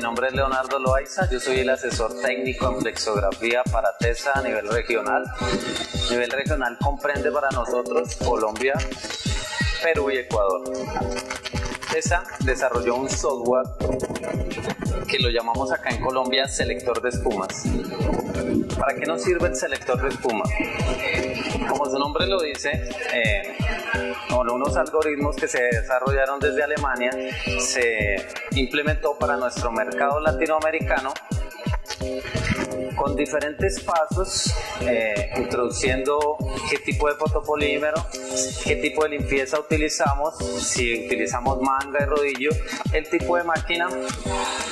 nombre es Leonardo Loaiza, yo soy el asesor técnico en flexografía para TESA a nivel regional. A nivel regional comprende para nosotros Colombia, Perú y Ecuador. TESA desarrolló un software que lo llamamos acá en Colombia selector de espumas. ¿Para qué nos sirve el selector de espuma? Como su nombre lo dice, eh, con unos algoritmos que se desarrollaron desde Alemania, se implementó para nuestro mercado latinoamericano con diferentes pasos, eh, introduciendo qué tipo de fotopolímero, qué tipo de limpieza utilizamos, si utilizamos manga y rodillo, el tipo de máquina.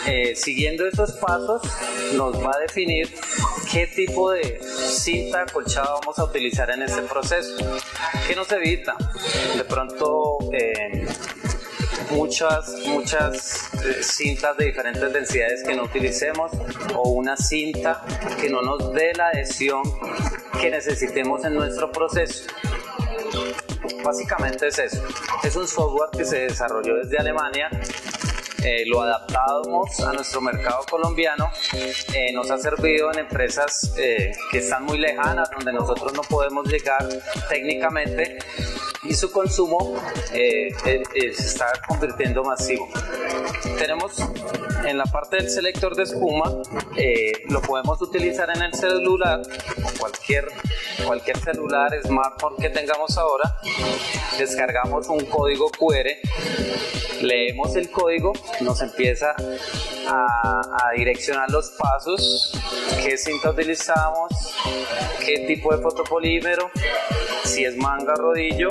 Eh, siguiendo estos pasos nos va a definir qué tipo de cinta acolchada vamos a utilizar en este proceso. ¿Qué nos evita? De pronto eh, muchas, muchas eh, cintas de diferentes densidades que no utilicemos o una cinta que no nos dé la adhesión que necesitemos en nuestro proceso. Básicamente es eso. Es un software que se desarrolló desde Alemania eh, lo adaptamos a nuestro mercado colombiano, eh, nos ha servido en empresas que están muy lejanas, donde nosotros no podemos llegar técnicamente y su consumo eh, eh, eh, se está convirtiendo masivo. Tenemos en la parte del selector de espuma, lo podemos utilizar en el celular cualquier, cualquier celular, smartphone que tengamos ahora. Descargamos un código QR, leemos el código, nos empieza a, a direccionar los pasos, qué cinta utilizamos, qué tipo de fotopolímero, si es manga rodillo,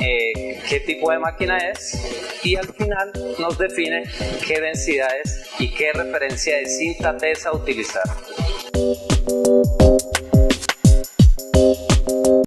eh, qué tipo de máquina es y al final nos define qué densidades y qué referencia de cinta TESA utilizar.